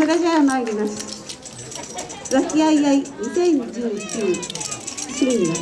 それでは参ります。和気あいあい2019シング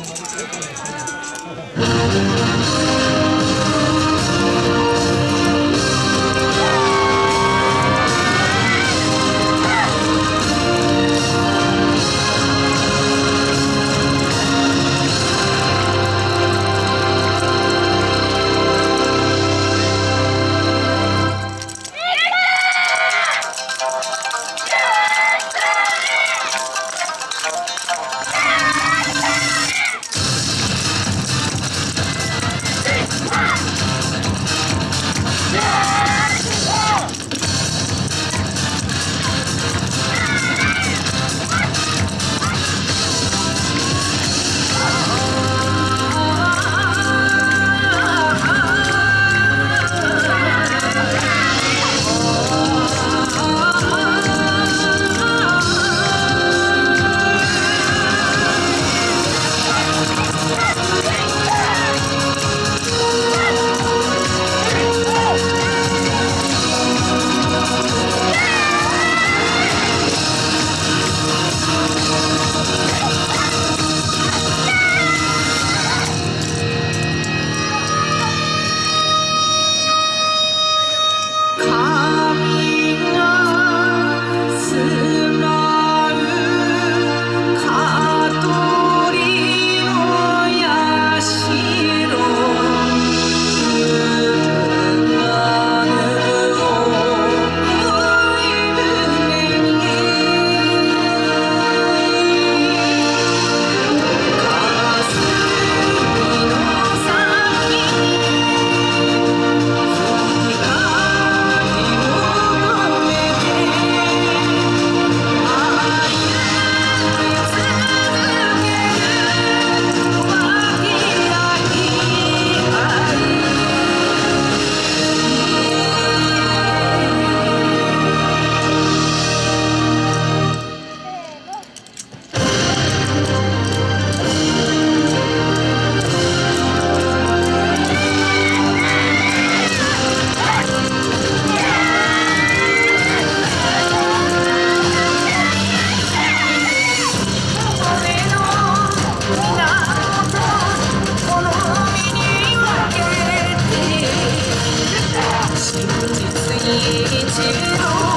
一起走